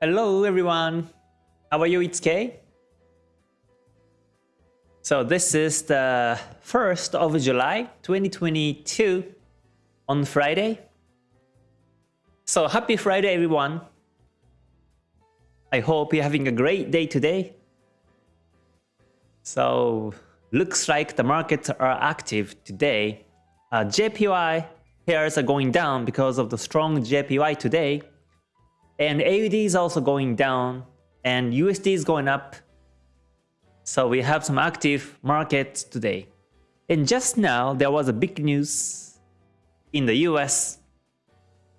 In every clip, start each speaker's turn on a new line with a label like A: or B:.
A: Hello everyone. How are you? It's Kay. So this is the 1st of July 2022 on Friday. So happy Friday everyone. I hope you're having a great day today. So looks like the markets are active today. Uh, JPY pairs are going down because of the strong JPY today. And AUD is also going down and USD is going up. So we have some active markets today. And just now there was a big news in the US.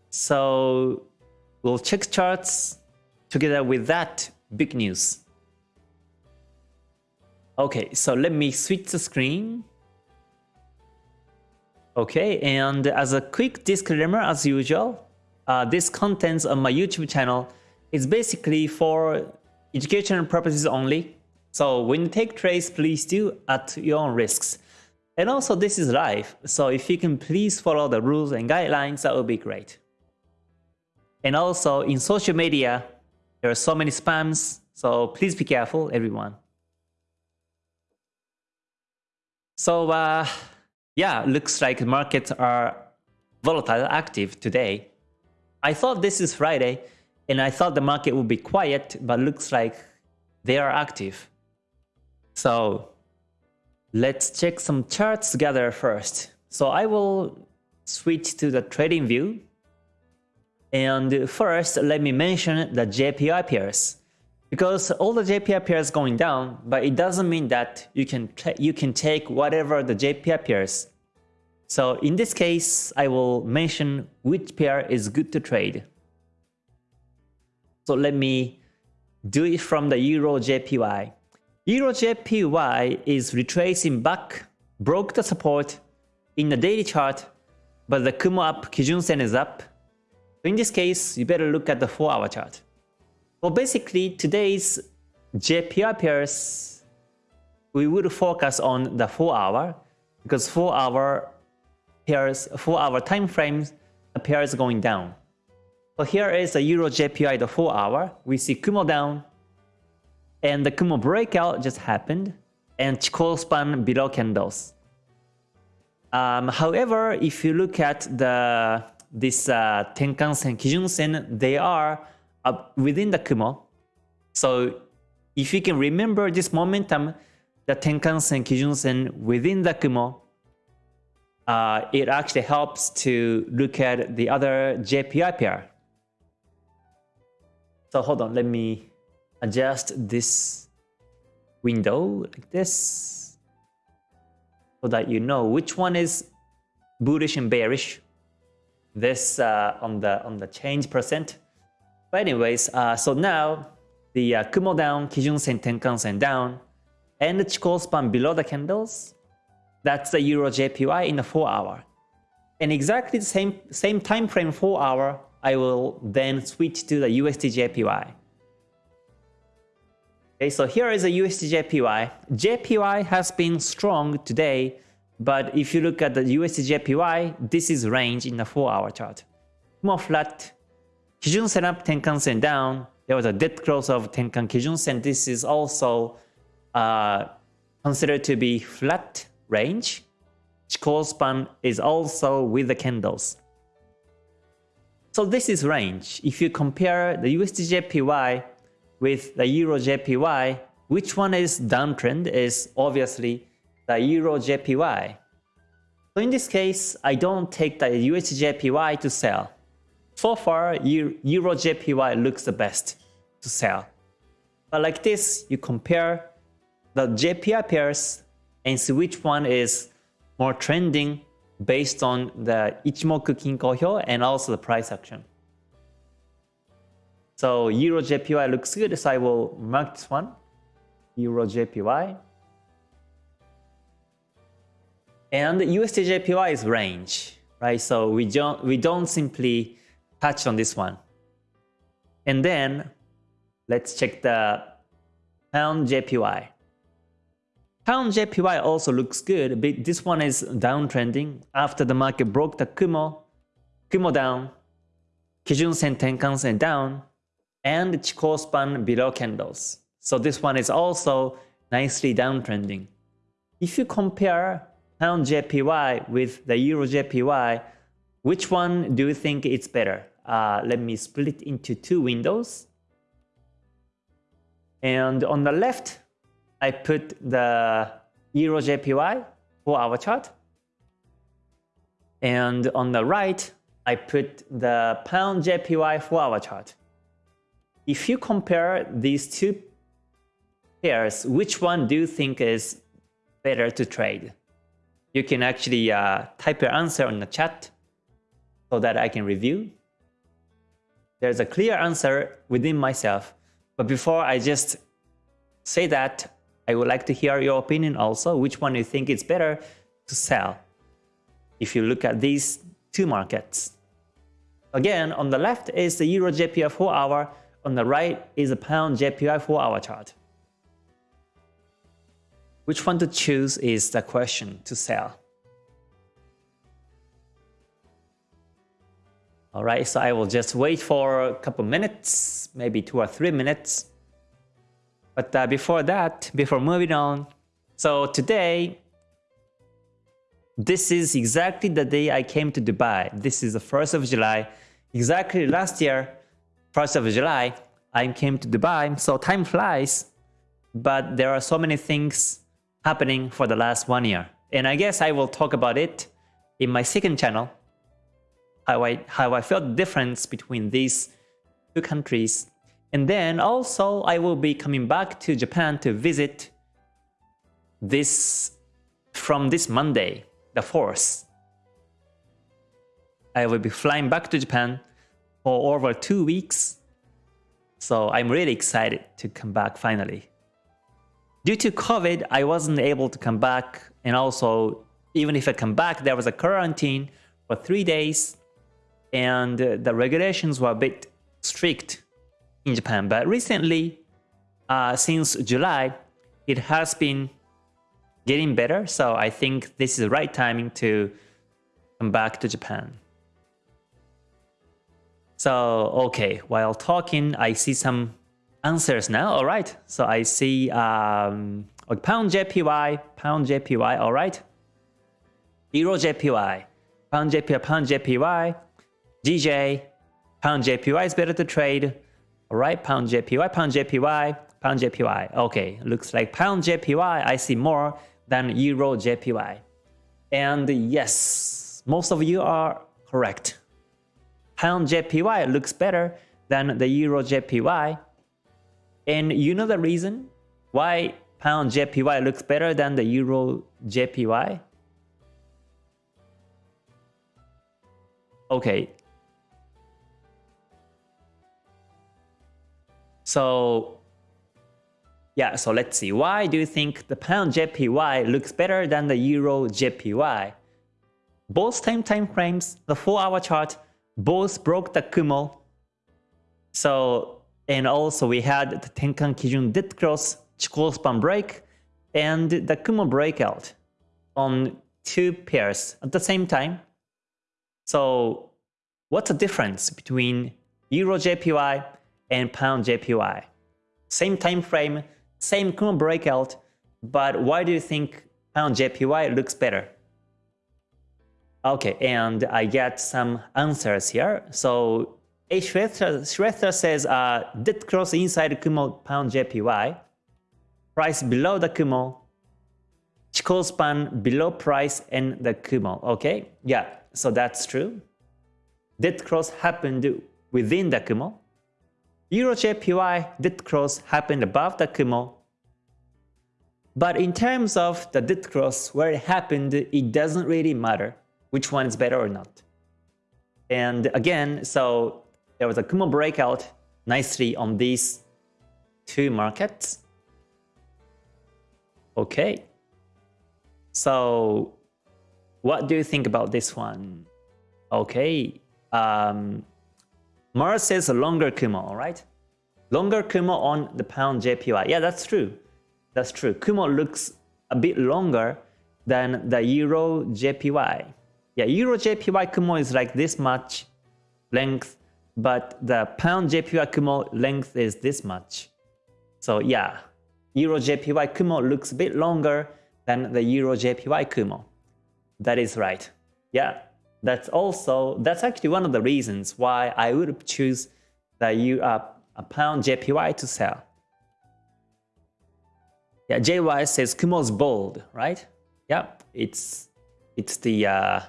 A: So we'll check charts together with that big news. Okay, so let me switch the screen. Okay, and as a quick disclaimer as usual, uh, this content on my YouTube channel is basically for educational purposes only. So when you take trades, please do at your own risks. And also this is live, so if you can please follow the rules and guidelines, that would be great. And also in social media, there are so many spams, so please be careful, everyone. So uh, yeah, looks like markets are volatile active today. I thought this is Friday and I thought the market would be quiet, but looks like they are active. So let's check some charts together first. So I will switch to the trading view and first, let me mention the JPY pairs. Because all the JPY pairs going down, but it doesn't mean that you can you can take whatever the JPY pairs. So in this case, I will mention which pair is good to trade. So let me do it from the Euro JPY. Euro JPY is retracing back, broke the support in the daily chart, but the Kumo up, Kijun Sen is up, So in this case, you better look at the 4-hour chart. Well, basically, today's JPY pairs, we would focus on the 4-hour because 4-hour pairs, 4-hour time frames, the pair is going down. So here is the Euro JPY, the 4-hour. We see Kumo down, and the Kumo breakout just happened, and Chikou span below candles. Um, however, if you look at the this uh, Tenkan-sen, Kijun-sen, they are within the Kumo. So if you can remember this momentum, the Tenkan-sen, Kijun-sen within the Kumo, uh, it actually helps to look at the other JPY pair. So hold on, let me adjust this window like this so that you know which one is bullish and bearish this uh, on the on the change percent. But anyways, uh, so now the uh, Kumo down, Kijun Sen, Tenkan Sen down, and the Chikou span below the candles. That's the Euro JPY in the 4 hour. And exactly the same same time frame 4 hour, I will then switch to the USD JPY. Okay, so here is a USD JPY. JPY has been strong today but if you look at the USD JPY, this is range in the 4-hour chart. More flat. Kijun Sen up, Tenkan Sen down. There was a dead close of Tenkan Kijun Sen. This is also uh, considered to be flat range. Chikou span is also with the candles. So this is range. If you compare the USD JPY with the Euro JPY, which one is downtrend is obviously the Euro JPY. So in this case, I don't take the USD JPY to sell. So far, Euro JPY looks the best to sell. But like this, you compare the JPY pairs and see which one is more trending based on the Ichimoku Kinko Hyo and also the price action. So Euro JPY looks good, so I will mark this one, Euro JPY. And the USDJPY is range, right? So we don't we don't simply touch on this one. And then let's check the pound JPY. Pound JPY also looks good, but this one is downtrending after the market broke the Kumo, Kumo down, Kijun Sen Tenkan Sen down, and Chikou span below candles. So this one is also nicely downtrending. If you compare pound JPY with the euro JPY, which one do you think it's better? Uh, let me split into two windows. And on the left, I put the euro JPY for our chart. And on the right, I put the pound JPY for our chart. If you compare these two pairs, which one do you think is better to trade? You can actually uh, type your answer on the chat so that I can review. There's a clear answer within myself, but before I just say that, I would like to hear your opinion also, which one you think is better to sell if you look at these two markets. Again, on the left is the Euro JPY 4 hour, on the right is the Pound JPY 4 hour chart. Which one to choose is the question to sell. Alright, so I will just wait for a couple minutes, maybe two or three minutes. But uh, before that, before moving on, so today, this is exactly the day I came to Dubai. This is the 1st of July. Exactly last year, 1st of July, I came to Dubai. So time flies, but there are so many things happening for the last one year. And I guess I will talk about it in my second channel, how I, how I felt the difference between these two countries. And then also I will be coming back to Japan to visit this from this Monday, the 4th. I will be flying back to Japan for over two weeks. So I'm really excited to come back finally. Due to COVID, I wasn't able to come back and also even if I come back, there was a quarantine for three days and the regulations were a bit strict in Japan. But recently, uh, since July, it has been getting better. So I think this is the right timing to come back to Japan. So, okay, while talking, I see some answers now. All right. So I see um, pound JPY, pound JPY. All right. Euro JPY, pound JPY, pound JPY, DJ, pound JPY is better to trade. All right, pound JPY, pound JPY, pound JPY. Okay, looks like pound JPY I see more than Euro JPY. And yes, most of you are correct. Pound JPY looks better than the Euro JPY. And you know the reason why pound JPY looks better than the Euro JPY? Okay, So yeah, so let's see. Why do you think the pound JPY looks better than the euro JPY? Both same time frames, the 4-hour chart, both broke the Kumo. So, and also we had the Tenkan Kijun Dead Cross Chikou span break and the Kumo breakout on two pairs at the same time. So what's the difference between Euro JPY and pound JPY. Same time frame, same Kumo breakout, but why do you think pound JPY looks better? Okay, and I get some answers here. So H. Shretha says uh, dead cross inside Kumo pound JPY, price below the Kumo, Chikou span below price and the Kumo. Okay, yeah, so that's true. Dead cross happened within the Kumo. EuroJPY dead cross happened above the Kumo. But in terms of the dead cross where it happened, it doesn't really matter which one is better or not. And again, so there was a Kumo breakout nicely on these two markets. Okay. So what do you think about this one? Okay. Um, Mars says longer Kumo, right? Longer Kumo on the pound JPY. Yeah, that's true. That's true. Kumo looks a bit longer than the Euro JPY. Yeah, Euro JPY Kumo is like this much length, but the pound JPY Kumo length is this much. So yeah, Euro JPY Kumo looks a bit longer than the Euro JPY Kumo. That is right. Yeah, that's also, that's actually one of the reasons why I would choose the U, uh, a pound JPY to sell. Yeah, JY says Kumo's bold, right? Yeah, it's it's the uh,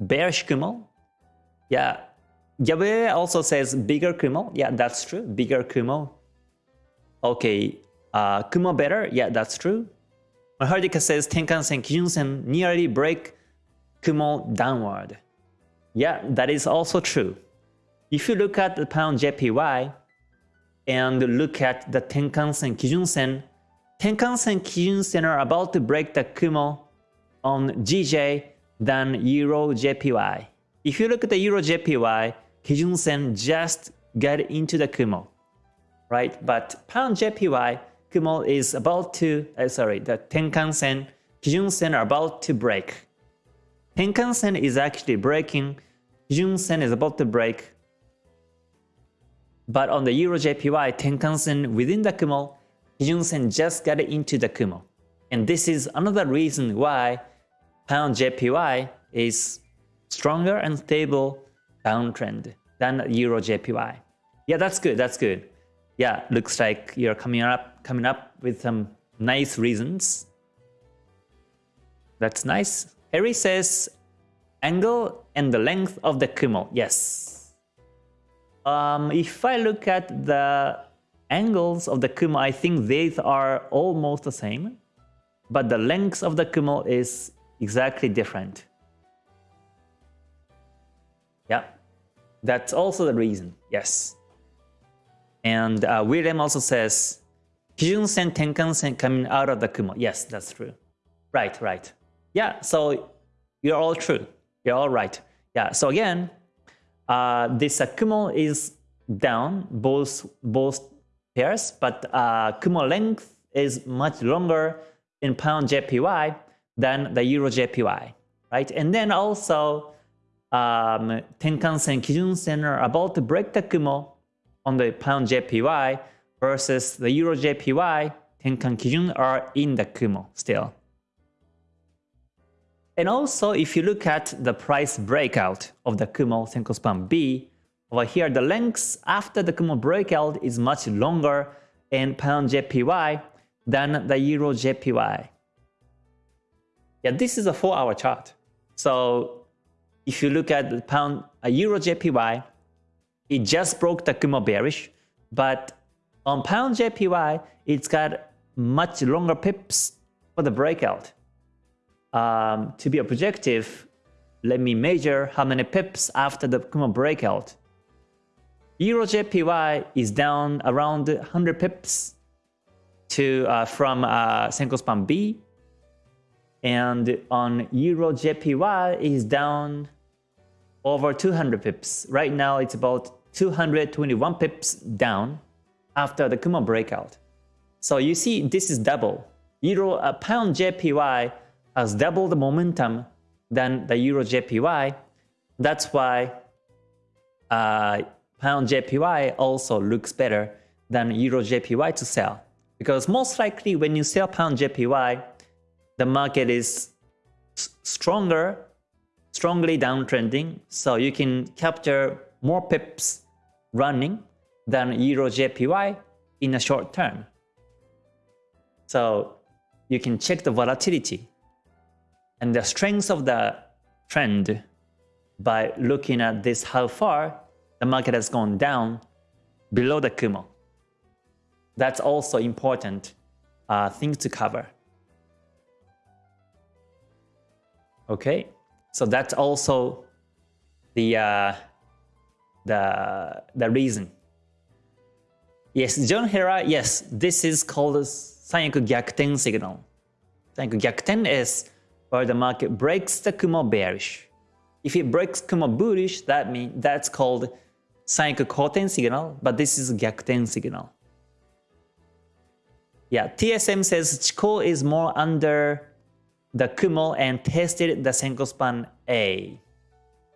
A: bearish Kumo. Yeah, Gabriel also says bigger Kumo. Yeah, that's true. Bigger Kumo. Okay, uh, Kumo better. Yeah, that's true. Mahardika says Tenkan-sen, Kijun-sen nearly break Kumo downward. Yeah, that is also true. If you look at the pound JPY and look at the Tenkan-sen, Kijun-sen, Tenkan-sen, Kijun-sen are about to break the Kumo on GJ than Euro JPY. If you look at the Euro JPY, Kijun-sen just got into the Kumo, right? But Pound JPY, Kumo is about to, uh, sorry, the Tenkan-sen, Kijun-sen are about to break. Tenkan-sen is actually breaking, Kijun-sen is about to break. But on the Euro JPY, Tenkan-sen within the Kumo, Kijun-sen just got into the Kumo. And this is another reason why pound JPY is stronger and stable downtrend than Euro JPY. Yeah, that's good. That's good. Yeah, looks like you're coming up coming up with some nice reasons. That's nice. Harry says angle and the length of the Kumo. Yes. Um, if I look at the angles of the Kumo, I think these are almost the same. But the length of the Kumo is exactly different. Yeah, that's also the reason, yes. And uh, William also says, Kijun-sen, Tenkan-sen coming out of the Kumo. Yes, that's true. Right, right. Yeah, so you're all true. You're all right. Yeah, so again, uh, this uh, Kumo is down, both, both pairs, but uh, Kumo length is much longer in pound JPY than the Euro JPY, right? And then also um, Tenkan-sen, Kijun-sen are about to break the Kumo on the pound JPY versus the Euro JPY, Tenkan Kijun are in the Kumo still. And also, if you look at the price breakout of the Kumo Senko Span B, over here the length after the Kumo breakout is much longer in pound JPY than the Euro JPY. Yeah, this is a 4-hour chart. So if you look at the pound a Euro JPY, it just broke the Kumo bearish, but on pound JPY, it's got much longer pips for the breakout. Um, to be objective, let me measure how many pips after the Kumo breakout. Euro JPY is down around 100 pips to uh, from uh, Span B, and on Euro JPY is down over 200 pips. Right now it's about 221 pips down after the Kumo breakout. So you see this is double. Euro uh, pound JPY has double the momentum than the Euro JPY. That's why uh, pound JPY also looks better than Euro JPY to sell. Because most likely when you sell pound JPY, the market is stronger, strongly downtrending, so you can capture more pips running than Euro JPY in a short term. So you can check the volatility and the strength of the trend by looking at this how far the market has gone down below the Kumo. That's also important uh, thing to cover. Okay, so that's also the uh, the the reason. Yes, John Hera, yes, this is called Sanyaku Gyakuten signal. Sanyaku Gyakuten is where the market breaks the Kumo bearish. If it breaks Kumo bullish, that means that's called Sanyaku Koten signal, but this is Gyakuten signal. Yeah, TSM says Chikou is more under the Kumo and tested the Senko span A.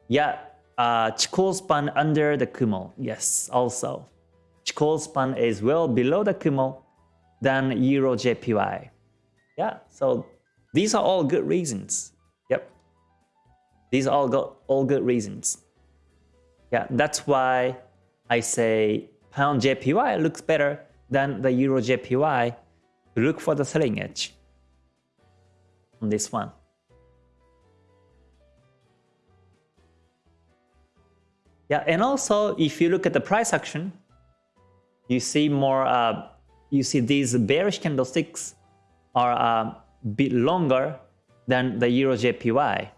A: Yeah, uh, Chikou span under the Kumo. Yes, also. Chikou span is well below the Kumo than Euro JPY. Yeah, so these are all good reasons. Yep. These are all, go all good reasons. Yeah, that's why I say pound JPY looks better than the Euro JPY. Look for the selling edge on this one. Yeah, and also if you look at the price action, you see more, uh, you see these bearish candlesticks are uh, bit longer than the Euro JPY.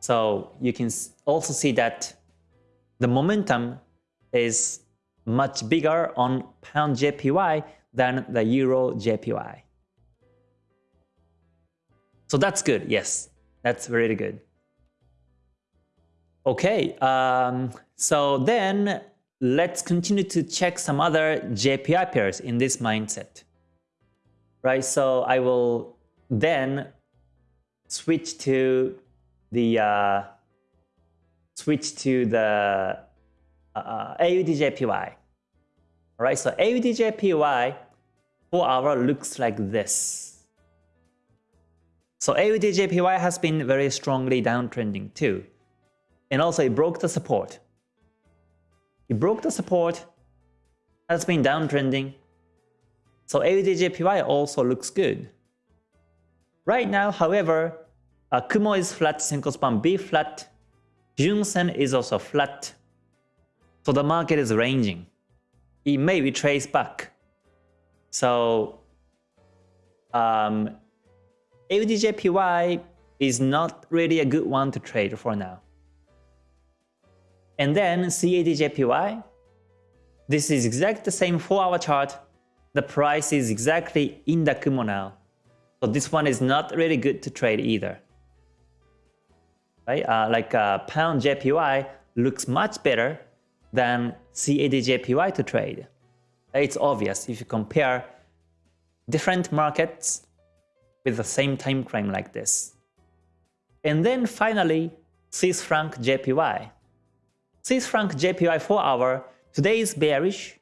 A: So you can also see that the momentum is much bigger on pound JPY than the Euro JPY. So that's good, yes, that's really good. Okay, um, so then let's continue to check some other JPY pairs in this mindset. Right, so I will then switch to the uh, switch to the uh, AUDJPY. All right, so AUDJPY 4 hour looks like this. So AUDJPY has been very strongly downtrending too. And also it broke the support. It broke the support, has been downtrending. So AUDJPY also looks good. Right now, however, uh, Kumo is flat, Senko span B flat, Junsen is also flat. So the market is ranging. It may retrace back. So um, AUDJPY is not really a good one to trade for now. And then CADJPY, this is exactly the same 4-hour chart. The price is exactly in the Kumo now. So this one is not really good to trade either. Right? Uh, like uh, pound JPY looks much better than CADJPY to trade. It's obvious if you compare different markets with the same time frame like this. And then finally, Swiss franc JPY. Swiss franc JPY 4 hour today is bearish.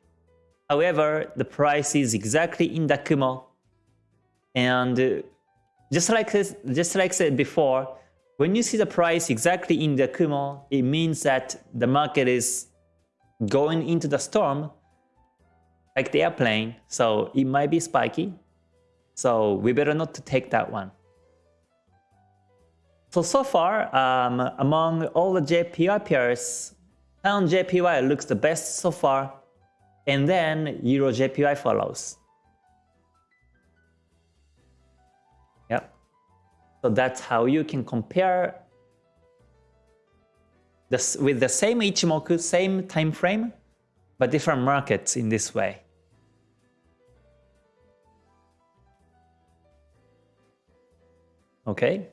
A: However, the price is exactly in the Kumo. And uh, just like just like I said before, when you see the price exactly in the Kumo, it means that the market is going into the storm like the airplane, so it might be spiky. So we better not to take that one. So, so far, um, among all the JPY pairs, Pound JPY looks the best so far, and then Euro JPY follows. Yep. So that's how you can compare this with the same Ichimoku, same time frame, but different markets in this way. Okay.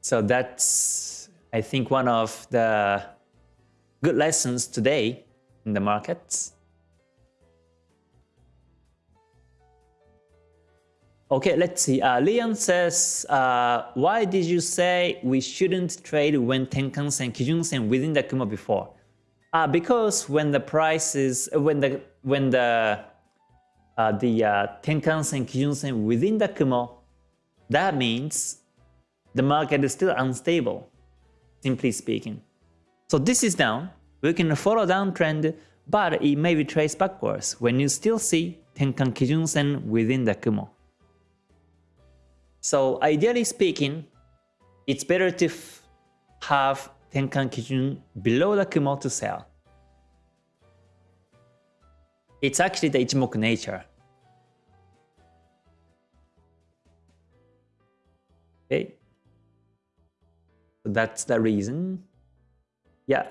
A: So that's I think one of the good lessons today in the markets. Okay, let's see. Uh, Leon says, uh, why did you say we shouldn't trade when Tenkan-sen, Kijun-sen within the Kumo before? Uh, because when the price is, when the, when the, uh, the uh, Tenkan-sen, Kijun-sen within the Kumo, that means the market is still unstable simply speaking. So this is down, we can follow downtrend, but it may retrace backwards when you still see Tenkan Kijun Sen within the Kumo. So ideally speaking, it's better to have Tenkan Kijun below the Kumo to sell. It's actually the Ichimoku nature. Okay, So that's the reason. Yeah.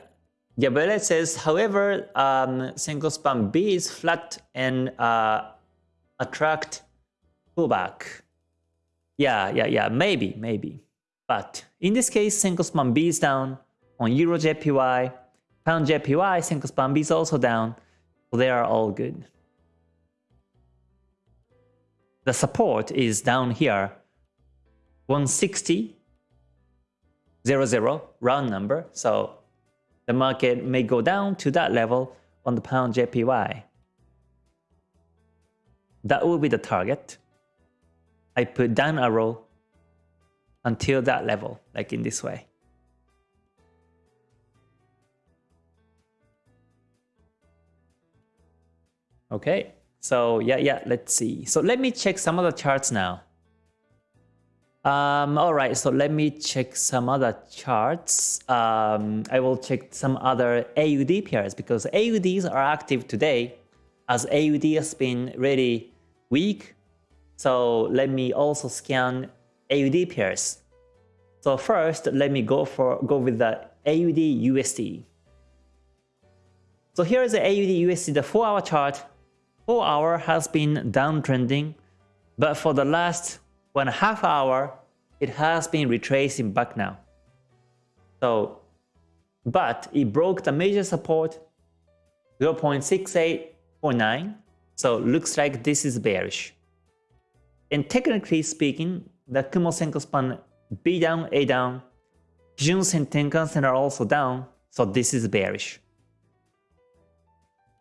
A: It says, however, um, Senko span B is flat and uh, attract pullback. Yeah, yeah, yeah, maybe, maybe. But in this case, Senko span B is down on Euro JPY, Pound JPY, Senko span B is also down. So they are all good. The support is down here, 160 zero zero round number. So the market may go down to that level on the pound JPY. That will be the target. I put down arrow until that level, like in this way. Okay, so yeah, yeah, let's see. So let me check some of the charts now. Um, all right, so let me check some other charts. Um, I will check some other AUD pairs because AUDs are active today as AUD has been really weak. So let me also scan AUD pairs. So first, let me go for go with the AUD USD. So here is the AUD USD, the 4-hour chart. 4 hour has been downtrending, but for the last one half hour, it has been retracing back now. So, but it broke the major support 0.6849. So looks like this is bearish. And technically speaking, the Kumo Senko span B down, A down, Kijun Sen Tenkan Sen are also down, so this is bearish.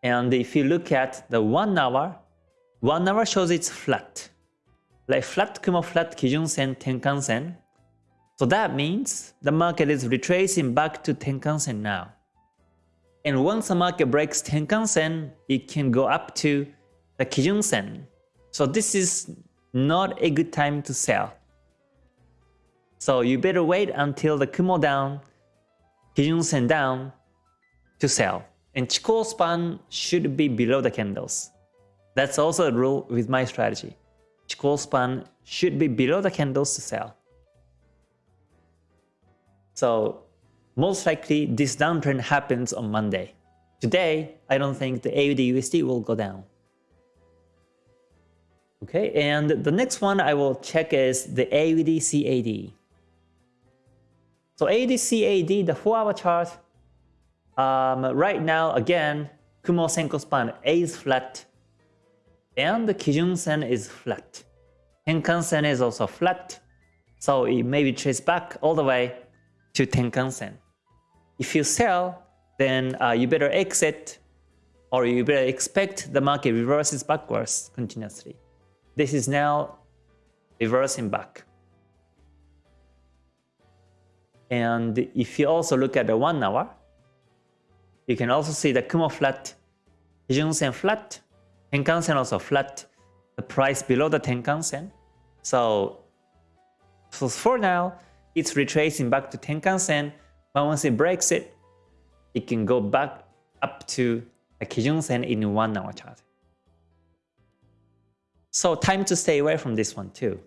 A: And if you look at the 1 hour, 1 hour shows it's flat. Like flat Kumo flat Kijun Sen Tenkan Sen. So that means the market is retracing back to Tenkan Sen now. And once the market breaks Tenkan Sen, it can go up to the Kijun Sen. So this is not a good time to sell. So you better wait until the Kumo down, Kijun Sen down to sell. And Chikou span should be below the candles. That's also a rule with my strategy. Chikou span should be below the candles to sell. So most likely this downtrend happens on Monday. Today, I don't think the AUD USD will go down. Okay, and the next one I will check is the AUD CAD. So AUD CAD, the 4-hour chart, um, right now, again, Kumo Senko span A is flat, and the Kijun Sen is flat. Tenkan Sen is also flat, so it may be traced back all the way to Tenkan Sen. If you sell, then uh, you better exit or you better expect the market reverses backwards continuously. This is now reversing back. And if you also look at the one hour, you can also see the Kumo flat, Kijun Sen flat, Tenkan Sen also flat, the price below the Tenkan Sen. So, so for now, it's retracing back to Tenkan Sen, but once it breaks it, it can go back up to the Kijun Sen in one hour chart. So time to stay away from this one too.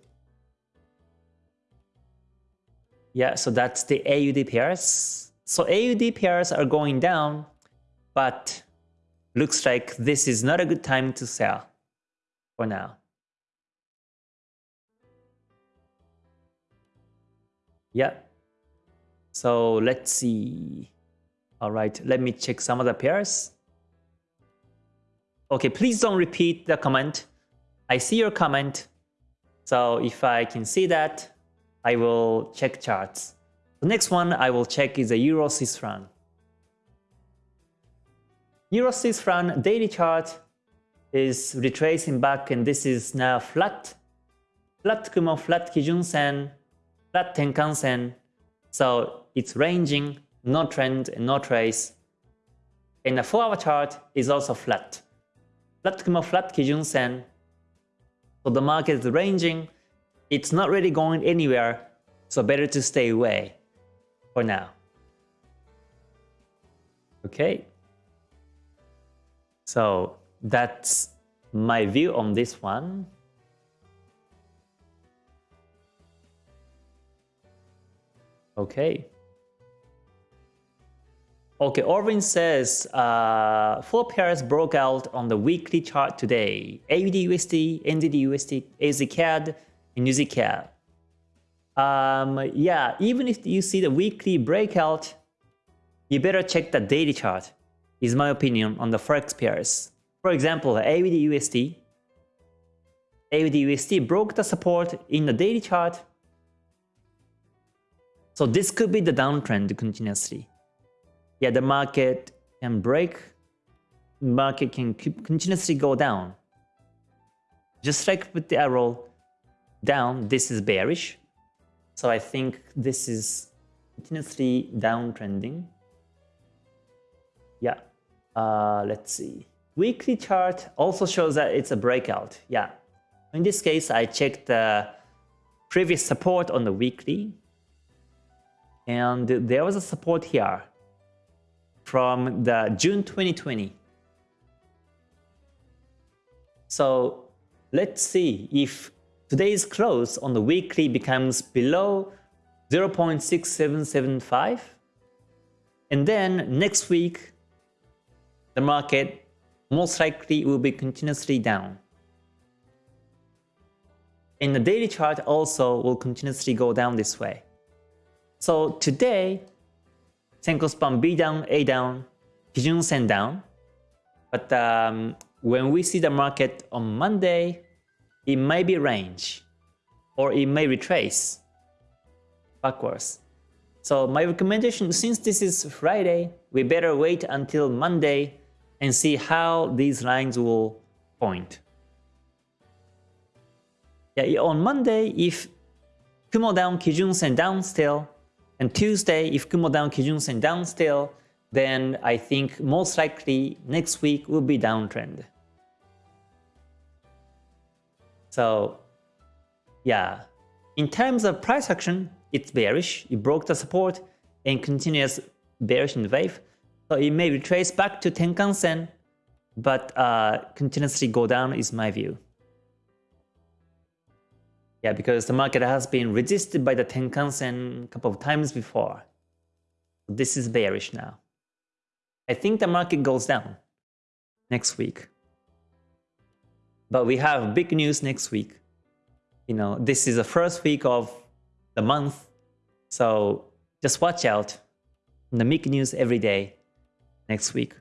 A: Yeah, so that's the AUD pairs. So AUD pairs are going down, but looks like this is not a good time to sell for now. Yeah. So let's see. All right, let me check some of the pairs. Okay, please don't repeat the comment. I see your comment. So if I can see that, I will check charts. The next one I will check is the Euro Swiss franc. Euro Swiss franc daily chart is retracing back and this is now flat. Flat Kumo, flat Kijun Sen, flat Tenkan Sen. So it's ranging, no trend no trace. And the 4 hour chart is also flat. Flat Kumo, flat Kijun Sen. So the market is ranging. It's not really going anywhere. So better to stay away for now. Okay. So that's my view on this one. Okay. Okay, Orvin says uh, four pairs broke out on the weekly chart today. AUD USD, NZD USD, AZ CAD, and UZ CAD um, yeah, even if you see the weekly breakout, you better check the daily chart, is my opinion on the Forex pairs. For example, AUD USD. AUD USD broke the support in the daily chart. So this could be the downtrend continuously. Yeah, the market can break, market can continuously go down. Just like with the arrow down, this is bearish. So I think this is continuously downtrending. Uh, let's see. Weekly chart also shows that it's a breakout. Yeah, in this case, I checked the previous support on the weekly. And there was a support here from the June 2020. So let's see if today's close on the weekly becomes below 0.6775 and then next week the market most likely will be continuously down. And the daily chart also will continuously go down this way. So today, Senko span B down, A down, Kijun Sen down. But um, when we see the market on Monday, it may be range or it may retrace backwards. So my recommendation, since this is Friday, we better wait until Monday and see how these lines will point. Yeah, on Monday, if Kumo down, Kijun Sen down still, and Tuesday, if Kumo down, Kijun Sen down still, then I think most likely next week will be downtrend. So yeah, in terms of price action, it's bearish. It broke the support and continues bearish in the wave. So it may retrace back to Tenkan Sen, but uh, continuously go down is my view. Yeah, because the market has been resisted by the Tenkan-sen a couple of times before. This is bearish now. I think the market goes down next week. But we have big news next week. You know, this is the first week of the month. So just watch out. The big news every day next week.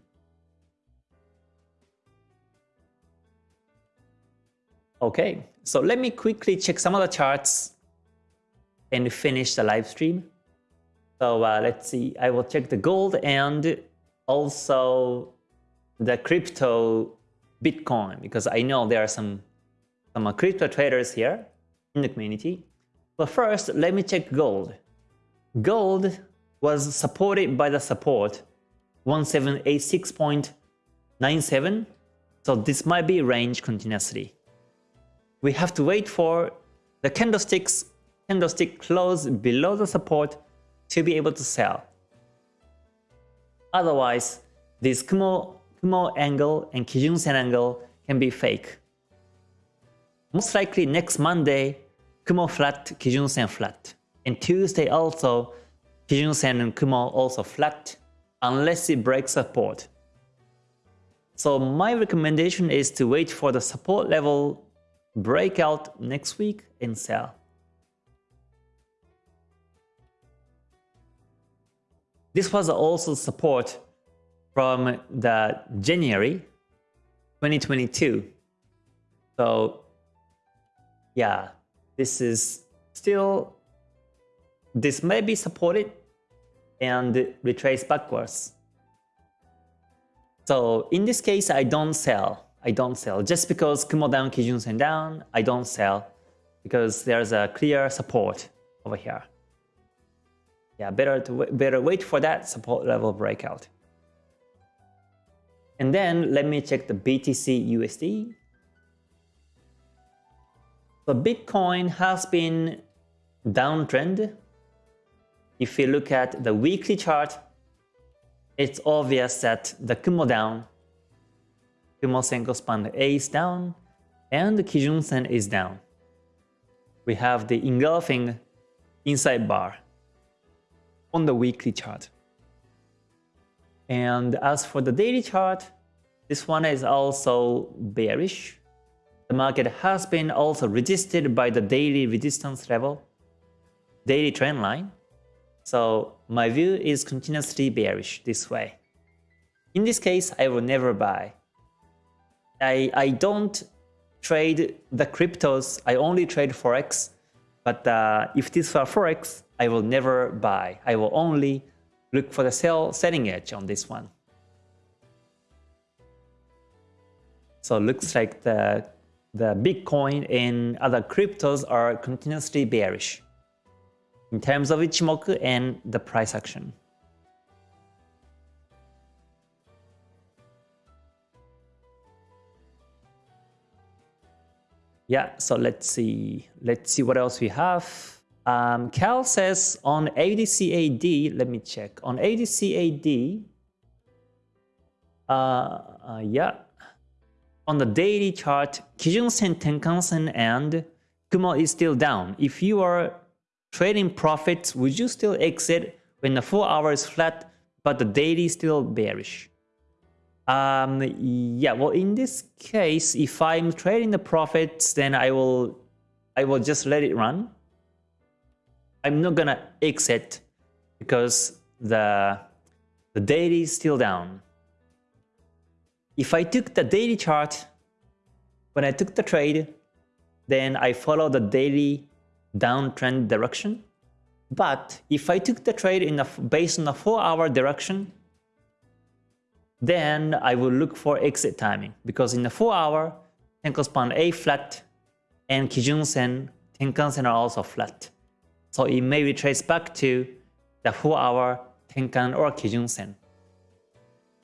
A: Okay, so let me quickly check some of the charts and finish the live stream. So uh, let's see, I will check the gold and also the crypto Bitcoin because I know there are some, some uh, crypto traders here in the community. But first, let me check gold. Gold was supported by the support 1786.97. So this might be range continuously we have to wait for the candlesticks candlestick close below the support to be able to sell. Otherwise, this Kumo, Kumo angle and Kijun Sen angle can be fake. Most likely next Monday, Kumo flat, Kijun Sen flat. And Tuesday also, Kijun Sen and Kumo also flat, unless it breaks support. So my recommendation is to wait for the support level breakout next week and sell. This was also support from the January 2022. So yeah, this is still, this may be supported and retrace backwards. So in this case, I don't sell. I don't sell. Just because Kumo down, Kijun Sen down, I don't sell because there's a clear support over here. Yeah, better to better wait for that support level breakout. And then let me check the BTC USD. So Bitcoin has been downtrend. If we look at the weekly chart, it's obvious that the Kumo down Kumo Senko span A is down and the Kijun Sen is down. We have the engulfing inside bar on the weekly chart. And as for the daily chart, this one is also bearish. The market has been also resisted by the daily resistance level, daily trend line. So my view is continuously bearish this way. In this case, I will never buy. I, I don't trade the cryptos, I only trade Forex. But uh, if this were Forex, I will never buy. I will only look for the sell setting edge on this one. So looks like the, the Bitcoin and other cryptos are continuously bearish in terms of Ichimoku and the price action. Yeah, so let's see. Let's see what else we have. Um, Cal says on ADCAD, let me check. On ADCAD, uh, uh, yeah, on the daily chart, Kijun Sen, Tenkan Sen, and Kumo is still down. If you are trading profits, would you still exit when the 4 hour is flat, but the daily still bearish? Um, yeah, well, in this case, if I'm trading the profits, then I will, I will just let it run. I'm not gonna exit because the, the daily is still down. If I took the daily chart, when I took the trade, then I follow the daily downtrend direction. But if I took the trade in the, based on a 4 hour direction, then I will look for exit timing because in the 4 hour, Tenko span A flat and Kijun Sen, Tenkan Sen are also flat. So it may retrace back to the 4 hour Tenkan or Kijun Sen.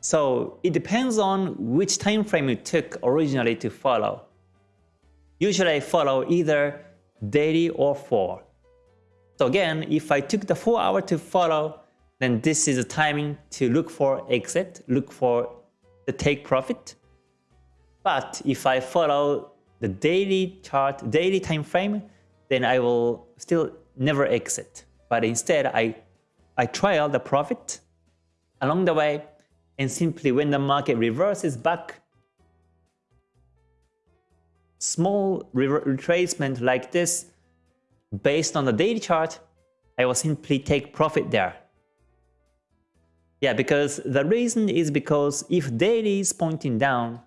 A: So it depends on which time frame you took originally to follow. Usually I follow either daily or 4. So again, if I took the 4 hour to follow, then this is the timing to look for exit, look for the take profit. But if I follow the daily chart, daily time frame, then I will still never exit. But instead, I, I trial the profit along the way and simply when the market reverses back, small retracement like this, based on the daily chart, I will simply take profit there. Yeah, because the reason is because if daily is pointing down,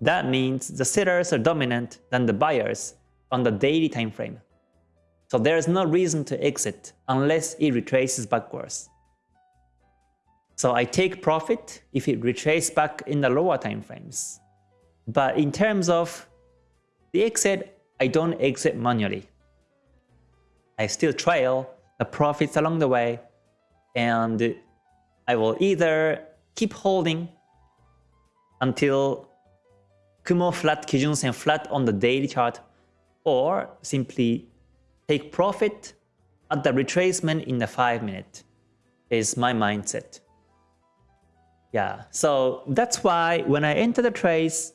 A: that means the sellers are dominant than the buyers on the daily time frame. So there is no reason to exit unless it retraces backwards. So I take profit if it retraces back in the lower time frames. But in terms of the exit, I don't exit manually. I still trail the profits along the way and I will either keep holding until Kumo flat, Kijun Sen flat on the daily chart or simply take profit at the retracement in the 5 minute is my mindset. Yeah, so that's why when I enter the trades,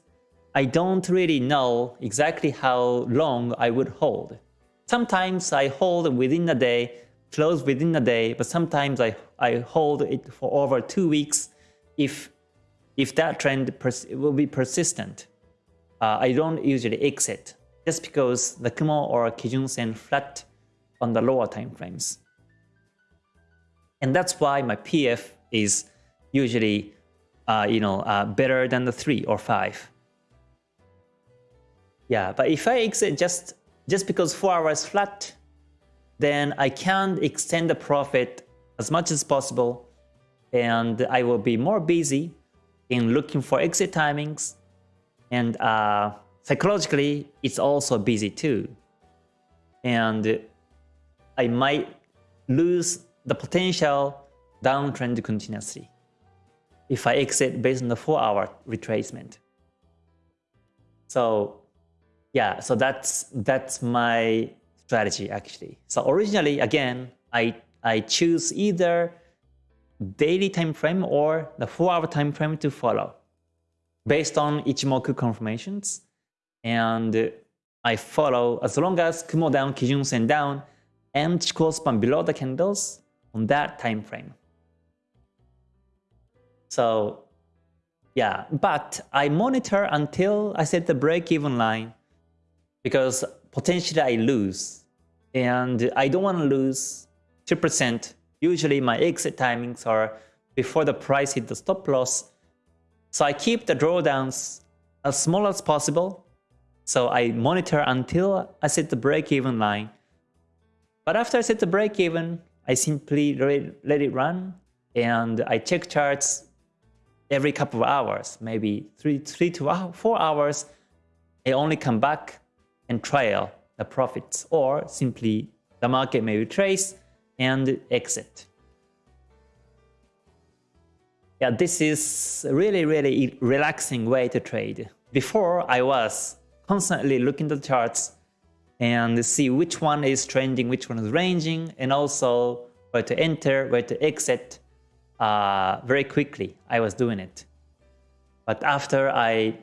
A: I don't really know exactly how long I would hold. Sometimes I hold within a day, close within a day, but sometimes I, I hold it for over two weeks if, if that trend will be persistent. Uh, I don't usually exit just because the Kumo or Kijun Sen flat on the lower time frames. And that's why my PF is usually uh, you know, uh, better than the 3 or 5. Yeah, but if I exit just, just because 4 hours flat, then I can extend the profit as much as possible and I will be more busy in looking for exit timings and uh, psychologically it's also busy too. And I might lose the potential downtrend continuously if I exit based on the 4-hour retracement. So yeah, so that's that's my strategy actually. So originally, again, I I choose either daily time frame or the 4-hour time frame to follow based on Ichimoku confirmations. And I follow as long as Kumo down, Kijun Sen down, and Chikou span below the candles on that time frame. So yeah, but I monitor until I set the break-even line because potentially I lose. And I don't want to lose 2%. Usually my exit timings are before the price hit the stop loss. So I keep the drawdowns as small as possible. So I monitor until I set the break-even line. But after I set the break-even, I simply let it run and I check charts every couple of hours, maybe three, three to four hours. I only come back and trail the profits or simply the market may retrace and exit. Yeah, this is really, really relaxing way to trade. Before I was constantly looking at the charts and see which one is trending, which one is ranging, and also where to enter, where to exit uh, very quickly. I was doing it. But after I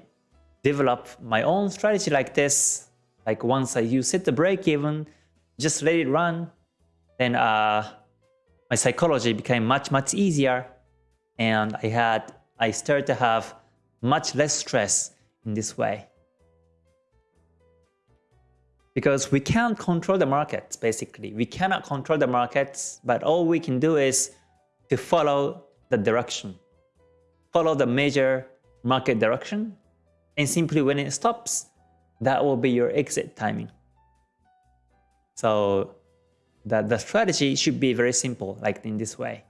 A: developed my own strategy like this, like once I use it the break even, just let it run, then uh, my psychology became much, much easier. And I had, I started to have much less stress in this way because we can't control the markets basically. We cannot control the markets, but all we can do is to follow the direction. Follow the major market direction and simply when it stops, that will be your exit timing. So the, the strategy should be very simple, like in this way.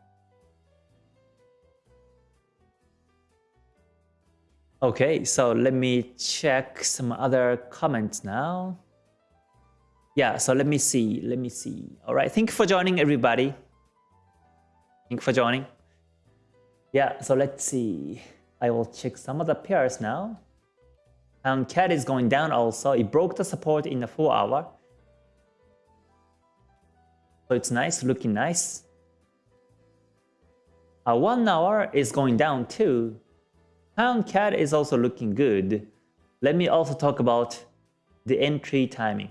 A: Okay, so let me check some other comments now yeah, so let me see. Let me see. All right. Thank you for joining, everybody. Thank you for joining. Yeah, so let's see. I will check some of the pairs now. Um, and CAD is going down also. It broke the support in the 4 hour. So it's nice, looking nice. A 1 hour is going down too. Um, Pound CAD is also looking good. Let me also talk about the entry timing.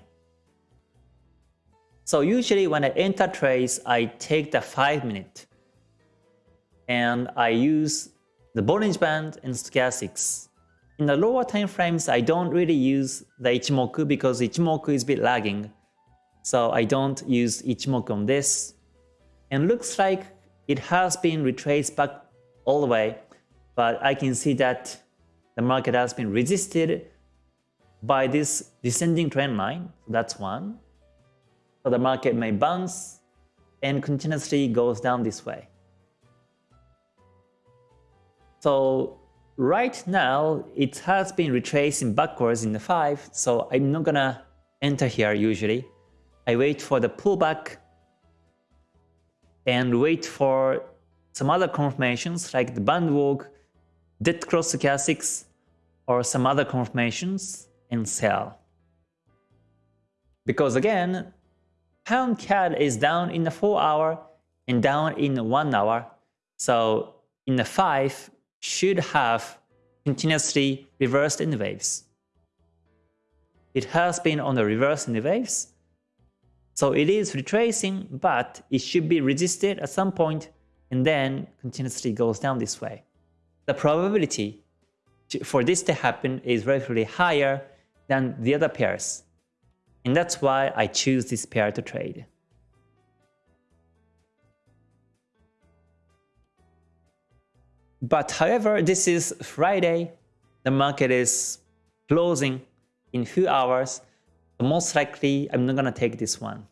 A: So usually when I enter trades, I take the 5 minute and I use the Bollinger Band and Stochastics. In the lower time frames, I don't really use the Ichimoku because Ichimoku is a bit lagging. So I don't use Ichimoku on this. And looks like it has been retraced back all the way, but I can see that the market has been resisted by this descending trend line. That's one. So the market may bounce and continuously goes down this way. So right now, it has been retracing backwards in the 5, so I'm not gonna enter here usually. I wait for the pullback and wait for some other confirmations like the band walk, dead cross stochastics, or some other confirmations and sell. Because again, pound CAD is down in the 4 hour and down in 1 hour. So in the 5 should have continuously reversed in the waves. It has been on the reverse in the waves. So it is retracing, but it should be resisted at some point and then continuously goes down this way. The probability for this to happen is relatively higher than the other pairs. And that's why I choose this pair to trade. But however, this is Friday, the market is closing in few hours. Most likely, I'm not gonna take this one.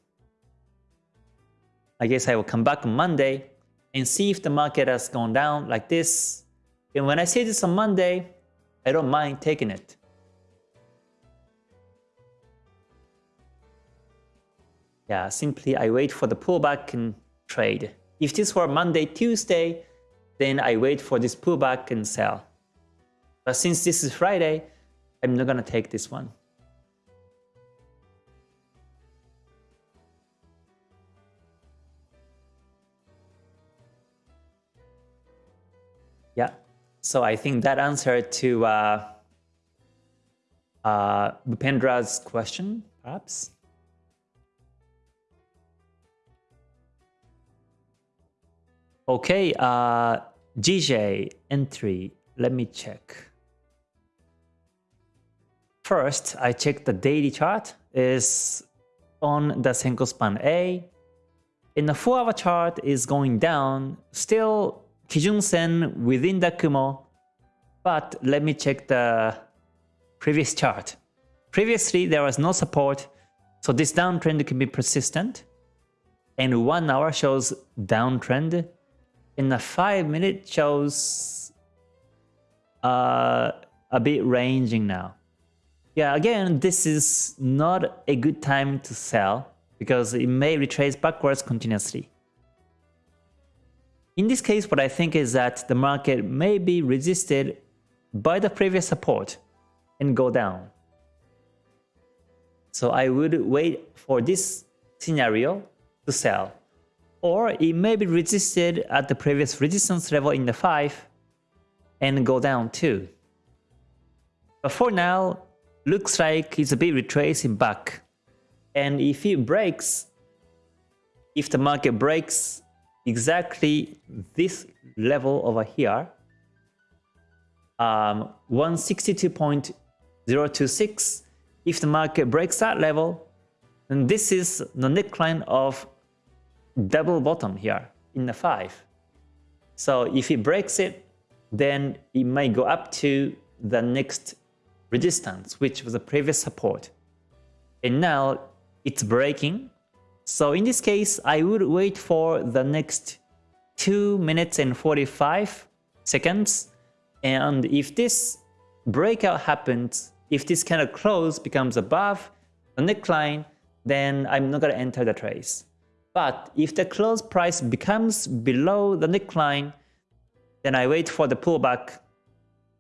A: I guess I will come back on Monday and see if the market has gone down like this. And when I see this on Monday, I don't mind taking it. Yeah, simply I wait for the pullback and trade. If this were Monday, Tuesday, then I wait for this pullback and sell. But since this is Friday, I'm not gonna take this one. Yeah, so I think that answered to uh, uh, Bupendra's question, perhaps. Okay, uh, GJ entry. Let me check. First, I check the daily chart is on the Senkou span A. In the 4-hour chart is going down, still Kijun Sen within the Kumo. But let me check the previous chart. Previously, there was no support, so this downtrend can be persistent. and 1 hour shows downtrend and the 5 minute shows uh, a bit ranging now. Yeah, again, this is not a good time to sell because it may retrace backwards continuously. In this case, what I think is that the market may be resisted by the previous support and go down. So I would wait for this scenario to sell. Or it may be resisted at the previous resistance level in the 5 and go down too. But for now, looks like it's a bit retracing back. And if it breaks, if the market breaks exactly this level over here, um, 162.026, if the market breaks that level, then this is the neckline of double bottom here in the 5. So if it breaks it, then it may go up to the next resistance, which was the previous support. And now it's breaking. So in this case, I would wait for the next 2 minutes and 45 seconds. And if this breakout happens, if this kind of close becomes above the neckline, then I'm not going to enter the trace. But if the close price becomes below the neckline, then I wait for the pullback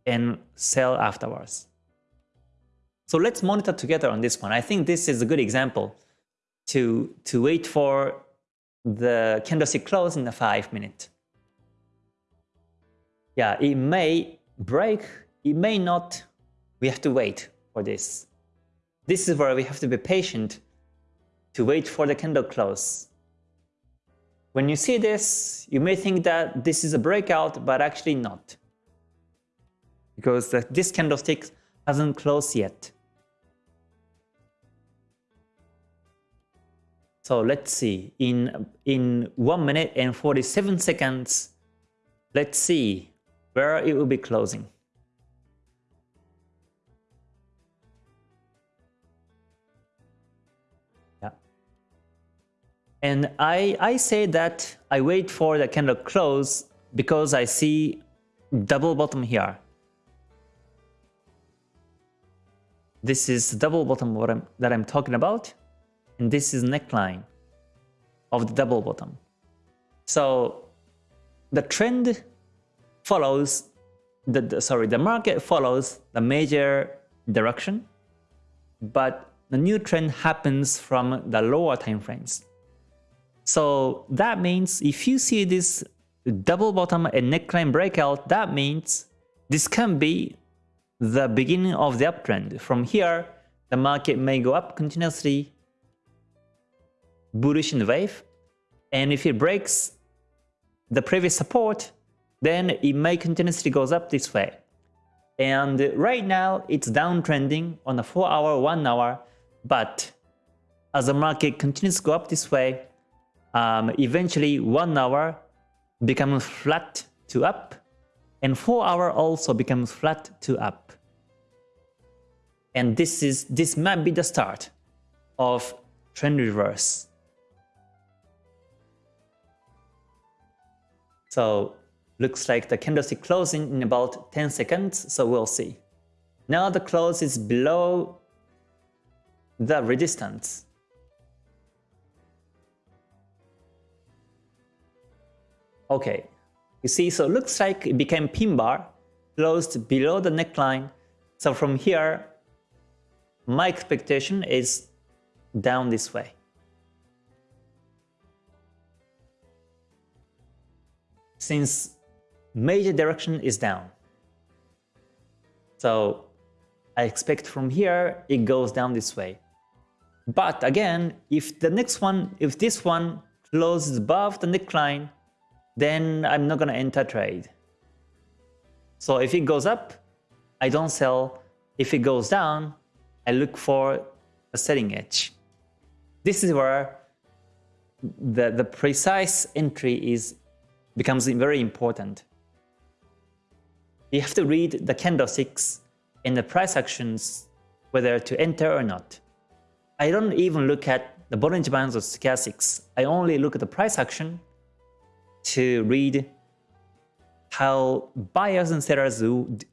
A: and sell afterwards. So let's monitor together on this one. I think this is a good example to, to wait for the candlestick close in the 5 minute. Yeah, it may break, it may not. We have to wait for this. This is where we have to be patient to wait for the candle close. When you see this, you may think that this is a breakout, but actually not. Because this candlestick hasn't closed yet. So let's see, in, in 1 minute and 47 seconds, let's see where it will be closing. And I, I say that I wait for the candle close because I see double bottom here. This is double bottom what I'm, that I'm talking about and this is neckline of the double bottom. So the trend follows the, the, sorry the market follows the major direction, but the new trend happens from the lower time frames. So that means if you see this double bottom and neckline breakout, that means this can be the beginning of the uptrend. From here, the market may go up continuously bullish in the wave. And if it breaks the previous support, then it may continuously goes up this way. And right now it's downtrending on a 4 hour, 1 hour, but as the market continues to go up this way, um, eventually 1 hour becomes flat to up, and 4 hour also becomes flat to up. And this is this might be the start of trend reverse. So looks like the candlestick closing in about 10 seconds, so we'll see. Now the close is below the resistance. Okay, you see, so it looks like it became pin bar, closed below the neckline. So from here, my expectation is down this way. since major direction is down. So I expect from here it goes down this way. But again, if the next one, if this one closes above the neckline, then I'm not going to enter trade. So if it goes up, I don't sell. If it goes down, I look for a selling edge. This is where the, the precise entry is becomes very important. You have to read the candlesticks and the price actions whether to enter or not. I don't even look at the Bollinger Bands or Stochastics. I only look at the price action to read how buyers and sellers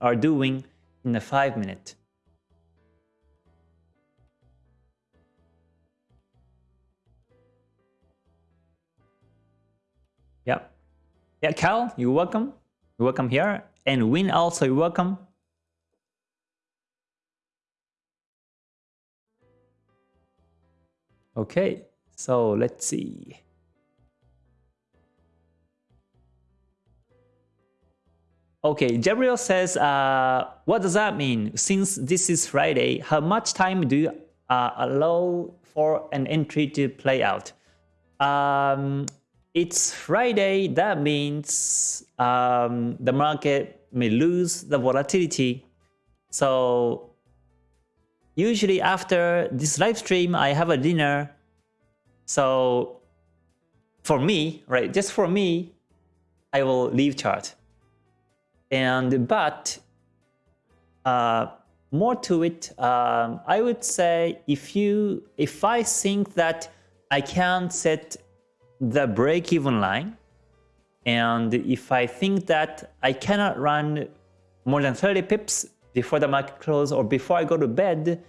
A: are doing in a 5 minute. Yeah. Yeah, Cal, you're welcome. You're welcome here. And Win also, you're welcome. Okay, so let's see. Okay, Gabriel says, uh, what does that mean? Since this is Friday, how much time do you uh, allow for an entry to play out? Um, it's Friday, that means um, the market may lose the volatility. So usually after this live stream, I have a dinner. So for me, right, just for me, I will leave chart. And but uh, more to it, um, I would say if you if I think that I can't set the break-even line, and if I think that I cannot run more than 30 pips before the market close or before I go to bed,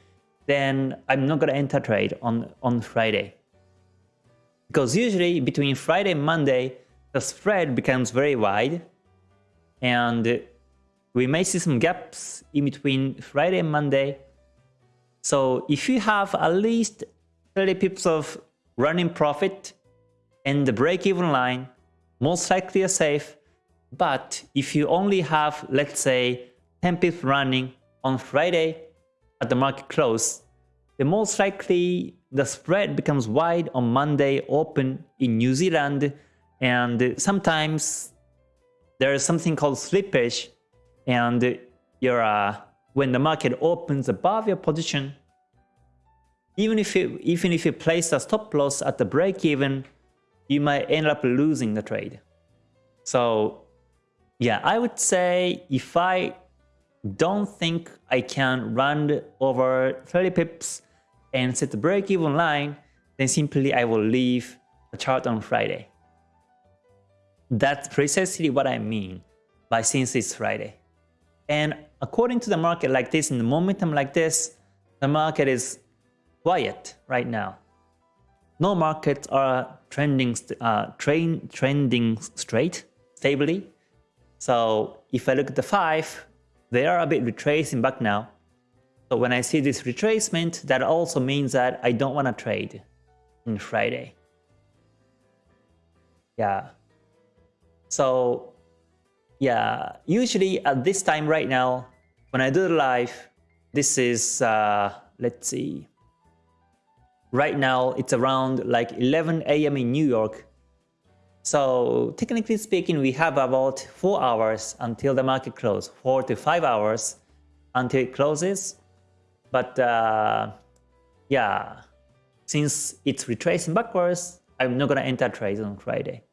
A: then I'm not going to enter trade on, on Friday. Because usually between Friday and Monday, the spread becomes very wide and we may see some gaps in between Friday and Monday. So if you have at least 30 pips of running profit and the break-even line, most likely you're safe. But if you only have, let's say, 10 pips running on Friday at the market close, then most likely the spread becomes wide on Monday open in New Zealand and sometimes there is something called slippage and you're, uh, when the market opens above your position, even if you, even if you place a stop loss at the break even, you might end up losing the trade. So yeah, I would say if I don't think I can run over 30 pips and set the break even line, then simply I will leave the chart on Friday. That's precisely what I mean by since it's Friday. And according to the market like this, in the momentum like this, the market is quiet right now. No markets are trending, uh, train, trending straight, stably. So if I look at the 5, they are a bit retracing back now. So when I see this retracement, that also means that I don't want to trade in Friday. Yeah, so yeah, usually at this time right now, when I do the live, this is, uh, let's see, right now it's around like 11 a.m. in New York. So technically speaking, we have about 4 hours until the market closes, 4 to 5 hours until it closes. But uh, yeah, since it's retracing backwards, I'm not going to enter trades on Friday.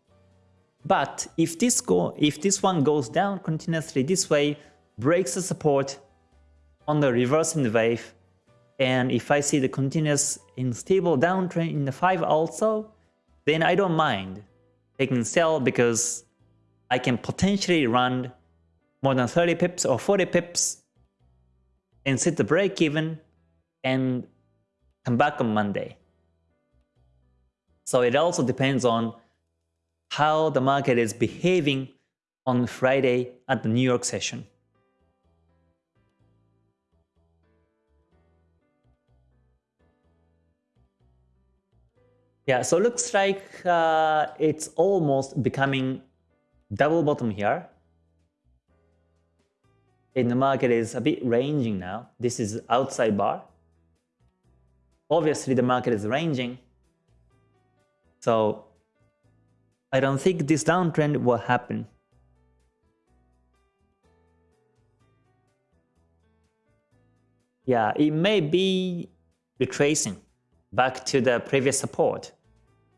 A: But if this go if this one goes down continuously this way, breaks the support on the reversing wave, and if I see the continuous unstable downtrend in the 5 also, then I don't mind taking sell because I can potentially run more than 30 pips or 40 pips and set the break even and come back on Monday. So it also depends on how the market is behaving on Friday at the New York session. Yeah, so looks like uh, it's almost becoming double bottom here. And the market is a bit ranging now. This is outside bar. Obviously, the market is ranging. So I don't think this downtrend will happen. Yeah, it may be retracing back to the previous support,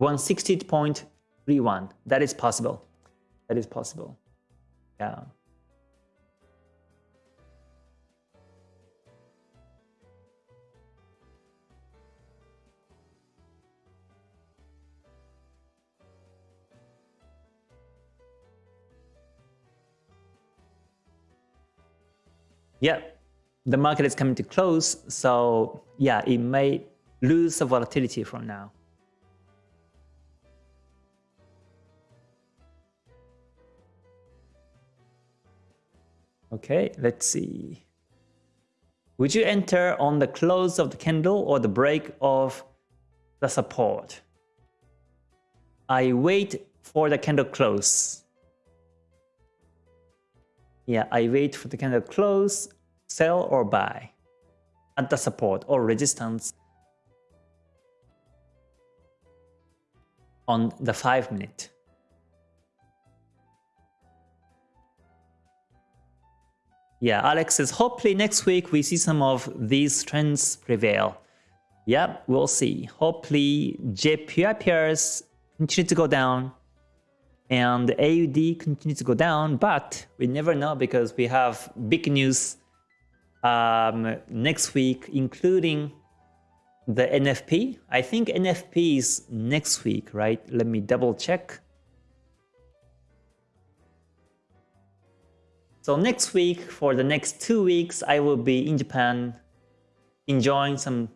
A: 160.31. That is possible. That is possible. Yeah. Yeah, the market is coming to close. So yeah, it may lose the volatility from now. Okay, let's see. Would you enter on the close of the candle or the break of the support? I wait for the candle close. Yeah, I wait for the candle close, sell or buy at the support or resistance on the 5 minute. Yeah, Alex says, hopefully next week we see some of these trends prevail. Yeah, we'll see. Hopefully JPY pairs continue to go down and AUD continues to go down, but we never know because we have big news um, next week, including the NFP. I think NFP is next week, right? Let me double check. So next week, for the next two weeks, I will be in Japan enjoying some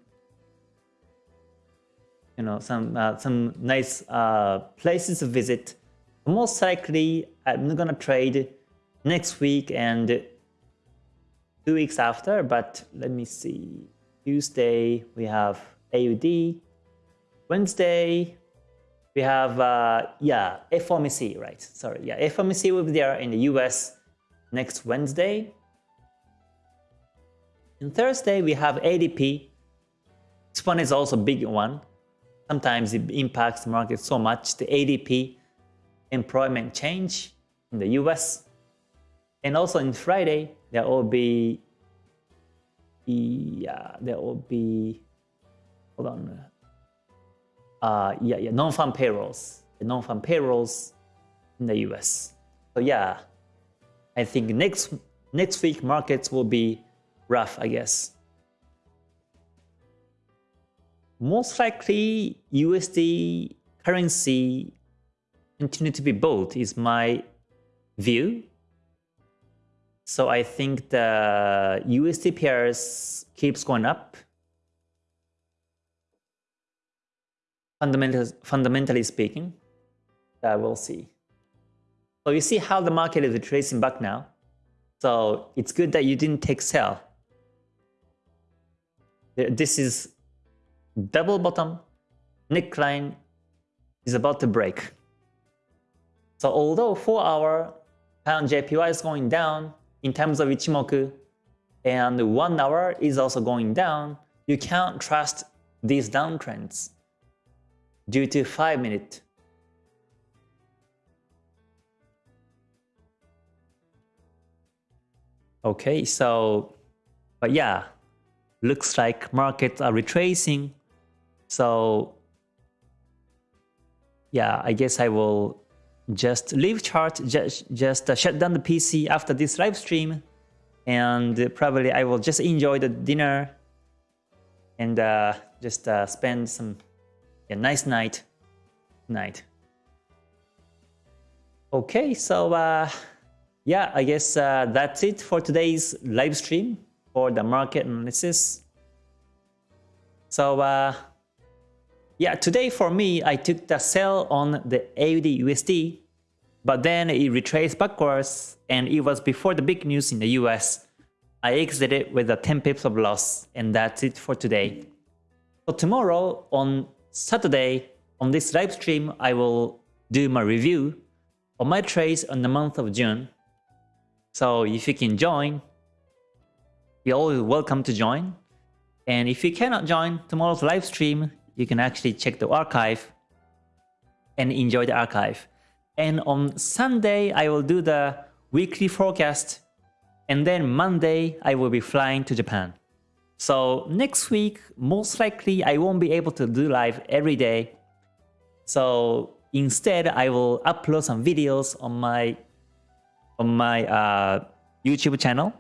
A: you know some uh, some nice uh, places to visit. Most likely, I'm not gonna trade next week and two weeks after. But let me see. Tuesday we have AUD. Wednesday we have uh, yeah FOMC right? Sorry, yeah FOMC will be there in the US next Wednesday. And Thursday, we have ADP. This one is also a big one. Sometimes it impacts the market so much. The ADP employment change in the US. And also in Friday, there will be, yeah, there will be, hold on, uh, yeah, yeah, non-farm payrolls, non-farm payrolls in the US. So yeah, I think next next week markets will be rough, I guess. Most likely USD currency continue to be both is my view. So I think the USD pairs keeps going up. Fundamentally, fundamentally speaking, uh, we'll see. So you see how the market is retracing back now. So it's good that you didn't take sell. This is double bottom, neckline is about to break. So although 4 hour pound JPY is going down in terms of Ichimoku, and 1 hour is also going down, you can't trust these downtrends due to 5 minute Okay, so, but yeah, looks like markets are retracing. So, yeah, I guess I will just leave chart, just, just uh, shut down the PC after this live stream. And probably I will just enjoy the dinner and uh, just uh, spend some yeah, nice night night. Okay, so uh, yeah, I guess uh, that's it for today's live stream for the market analysis. So uh, yeah, today for me, I took the sell on the AUD USD, but then it retraced backwards and it was before the big news in the US. I exited with a 10 pips of loss and that's it for today. So tomorrow on Saturday, on this live stream, I will do my review on my trades on the month of June so if you can join, you're always welcome to join. And if you cannot join tomorrow's live stream, you can actually check the archive and enjoy the archive. And on Sunday, I will do the weekly forecast. And then Monday, I will be flying to Japan. So next week, most likely I won't be able to do live every day. So instead, I will upload some videos on my on my uh, YouTube channel.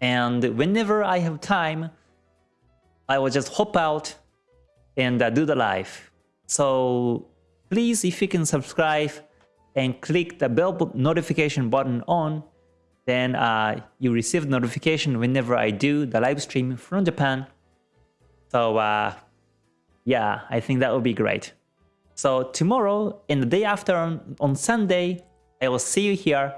A: And whenever I have time, I will just hop out and uh, do the live. So please, if you can subscribe and click the bell notification button on, then uh, you receive notification whenever I do the live stream from Japan. So uh, yeah, I think that would be great. So tomorrow and the day after on, on Sunday, I will see you here.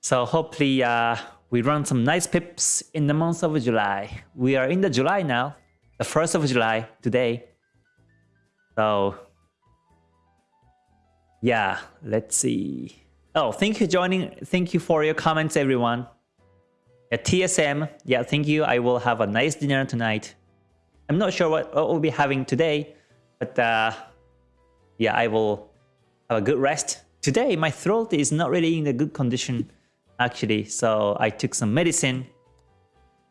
A: So hopefully uh, we run some nice pips in the month of July. We are in the July now, the 1st of July today. So yeah, let's see. Oh, thank you joining. Thank you for your comments, everyone. At TSM, yeah, thank you. I will have a nice dinner tonight. I'm not sure what, what we'll be having today, but uh, yeah, I will have a good rest. Today, my throat is not really in a good condition, actually, so I took some medicine.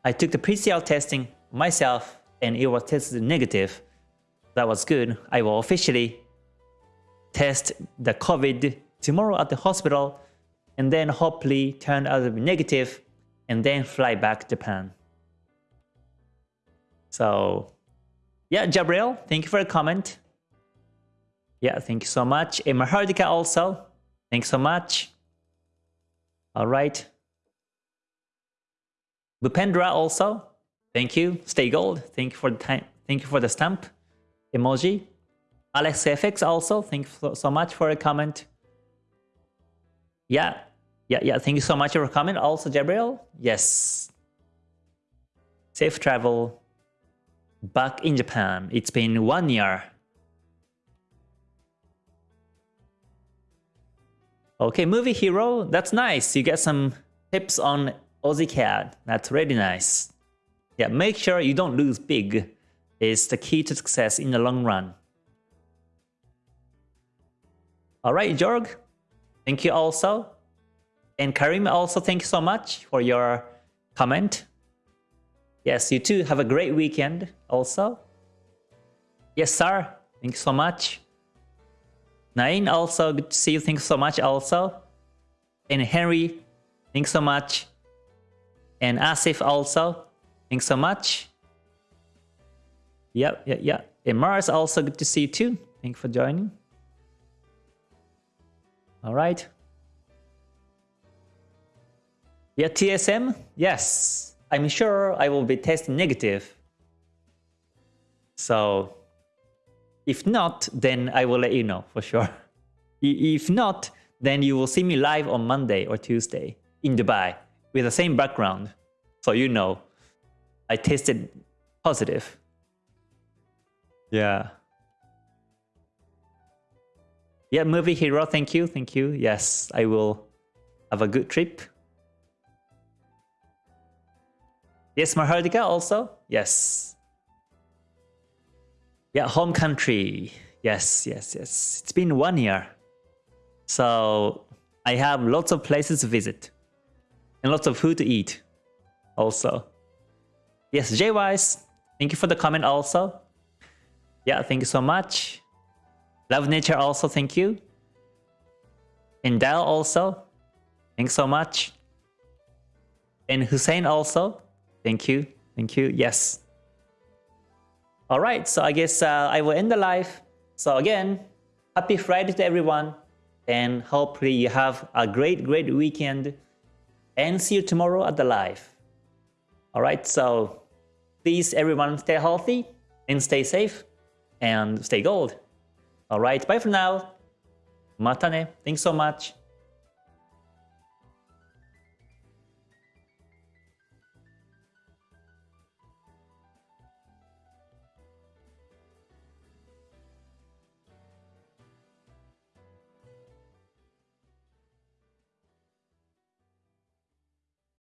A: I took the PCR testing myself, and it was tested negative. That was good. I will officially test the COVID tomorrow at the hospital and then hopefully turn out to be negative and then fly back to Japan. So yeah, Jabriel, thank you for the comment. Yeah, thank you so much. And Mahardika also, thanks so much. All right. Bupendra also, thank you. Stay gold, thank you for the time. Thank you for the stamp emoji. Alex FX also, thank you so much for a comment. Yeah, yeah, yeah. Thank you so much for comment. Also, Gabriel. Yes. Safe travel back in Japan. It's been one year. Okay, movie hero. That's nice. You get some tips on Aussie CAD. That's really nice. Yeah, make sure you don't lose big is the key to success in the long run. Alright, Jorg. Thank you also. And Karim also thank you so much for your comment. Yes, you too have a great weekend also. Yes, sir. Thank you so much. Nain also good to see you. Thank you so much also. And Henry, thanks so much. And Asif also, thanks so much. Yeah, yeah, yeah. And Mars also good to see you too. Thank you for joining. All right. Yeah, TSM? Yes. I'm sure I will be testing negative. So if not, then I will let you know for sure. If not, then you will see me live on Monday or Tuesday in Dubai with the same background. So you know I tested positive. Yeah. Yeah, movie hero, thank you, thank you. Yes, I will have a good trip. Yes, Mahardika also? Yes. Yeah, home country. Yes, yes, yes. It's been one year. So I have lots of places to visit. And lots of food to eat also. Yes, J-Wise, thank you for the comment also. Yeah, thank you so much. Love Nature also, thank you. And Dal also, thanks so much. And Hussein also, thank you, thank you, yes. Alright, so I guess uh, I will end the live. So again, happy Friday to everyone. And hopefully you have a great, great weekend. And see you tomorrow at the live. Alright, so please everyone stay healthy and stay safe and stay gold. Alright, bye for now. Matane. Thanks so much.